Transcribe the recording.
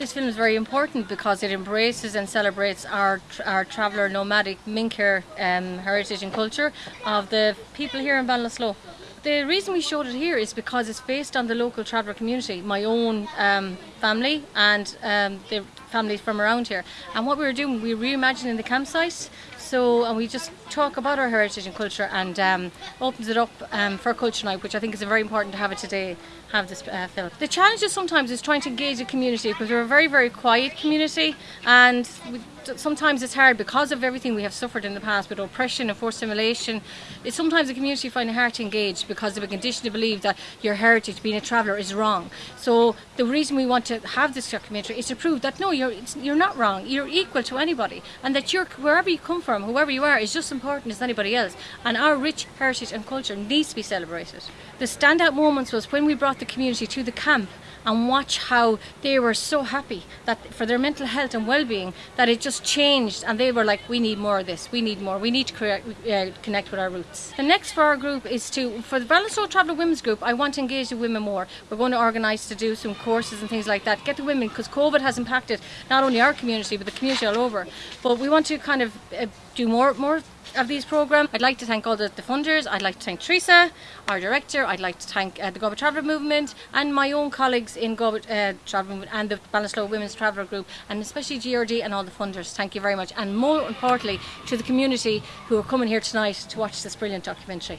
This film is very important because it embraces and celebrates our, our traveller nomadic Mincéir um, heritage and culture of the people here in Ballinasloe. The reason we showed it here is because it's based on the local traveller community, my own um, family and um, the families from around here. And what we were doing, we were reimagining the campsite. So, and we just talk about our heritage and culture and um, opens it up um, for culture night, which I think is a very important to have it today, have this uh, film. The challenges sometimes is trying to engage the community because we're a very, very quiet community and we, sometimes it's hard because of everything we have suffered in the past with oppression and forced assimilation. It's sometimes the community find it hard to engage because of a condition to believe that your heritage, being a traveller, is wrong. So the reason we want to have this documentary is to prove that no, you're you're not wrong. You're equal to anybody, and that you're wherever you come from, whoever you are, is just as important as anybody else. And our rich heritage and culture needs to be celebrated. The standout moments was when we brought the community to the camp and watch how they were so happy that for their mental health and well-being that it just changed and they were like we need more of this. We need more. We need to create, uh, connect with our roots. The next for our group is to for the Ballinasloe Traveller Women's Group I want to engage the women more. We're going to organise to do some courses and things like that get the women because COVID has impacted not only our community but the community all over. But we want to kind of uh, do more more of these programs. I'd like to thank all the, the, funders, I'd like to thank Teresa, our director, I'd like to thank uh, the Galway Traveller Movement and my own colleagues in Galway uh, Traveller Movement and the Ballinasloe Women's Traveller Group and especially GRD and all the funders. Thank you very much and more importantly to the community who are coming here tonight to watch this brilliant documentary.